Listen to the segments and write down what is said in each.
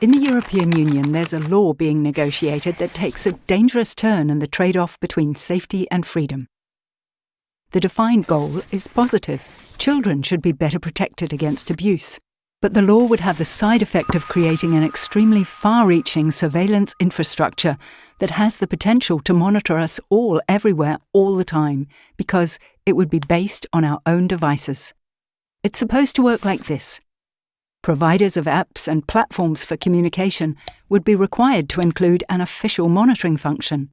In the European Union, there's a law being negotiated that takes a dangerous turn in the trade off between safety and freedom. The defined goal is positive. Children should be better protected against abuse. But the law would have the side effect of creating an extremely far reaching surveillance infrastructure that has the potential to monitor us all everywhere all the time because it would be based on our own devices. It's supposed to work like this Providers of apps and platforms for communication would be required to include an official monitoring function.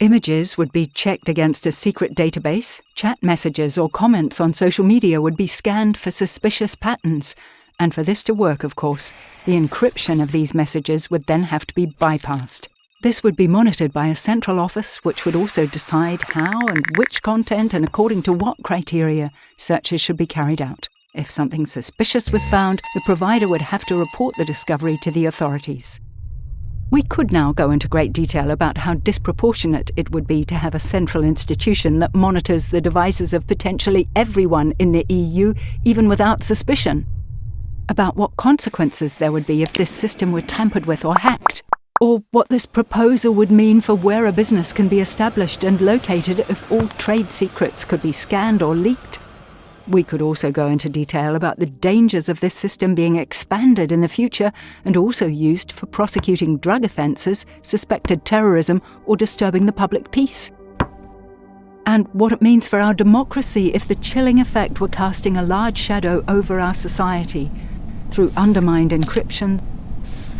Images would be checked against a secret database, chat messages or comments on social media would be scanned for suspicious patterns, and for this to work, of course, the encryption of these messages would then have to be bypassed. This would be monitored by a central office which would also decide how and which content and according to what criteria searches should be carried out. If something suspicious was found, the provider would have to report the discovery to the authorities. We could now go into great detail about how disproportionate it would be to have a central institution that monitors the devices of potentially everyone in the EU, even without suspicion. About what consequences there would be if this system were tampered with or hacked. Or what this proposal would mean for where a business can be established and located if all trade secrets could be scanned or leaked. We could also go into detail about the dangers of this system being expanded in the future and also used for prosecuting drug offences, suspected terrorism, or disturbing the public peace. And what it means for our democracy if the chilling effect were casting a large shadow over our society through undermined encryption,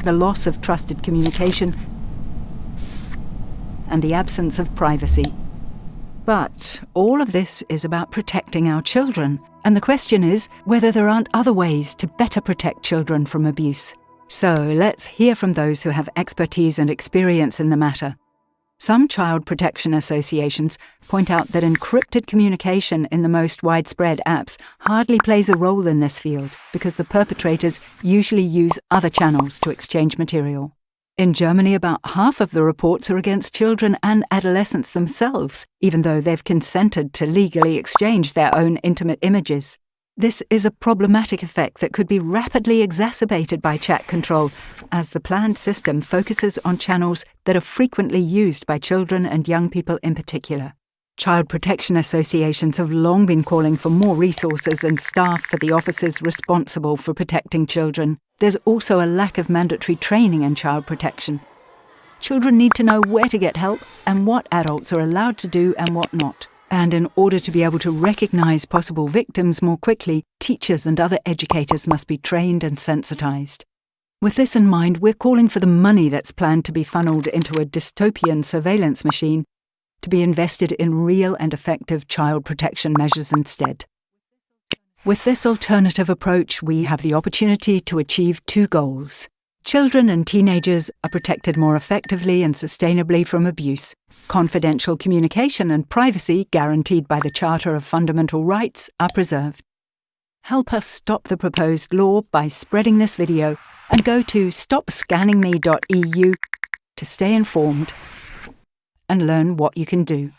the loss of trusted communication, and the absence of privacy. But all of this is about protecting our children, and the question is whether there aren't other ways to better protect children from abuse. So let's hear from those who have expertise and experience in the matter. Some child protection associations point out that encrypted communication in the most widespread apps hardly plays a role in this field because the perpetrators usually use other channels to exchange material. In Germany, about half of the reports are against children and adolescents themselves, even though they've consented to legally exchange their own intimate images. This is a problematic effect that could be rapidly exacerbated by chat control, as the planned system focuses on channels that are frequently used by children and young people in particular. Child protection associations have long been calling for more resources and staff for the officers responsible for protecting children. There's also a lack of mandatory training in child protection. Children need to know where to get help and what adults are allowed to do and what not. And in order to be able to recognise possible victims more quickly, teachers and other educators must be trained and sensitised. With this in mind, we're calling for the money that's planned to be funneled into a dystopian surveillance machine to be invested in real and effective child protection measures instead. With this alternative approach, we have the opportunity to achieve two goals. Children and teenagers are protected more effectively and sustainably from abuse. Confidential communication and privacy, guaranteed by the Charter of Fundamental Rights, are preserved. Help us stop the proposed law by spreading this video and go to stopscanningme.eu to stay informed and learn what you can do.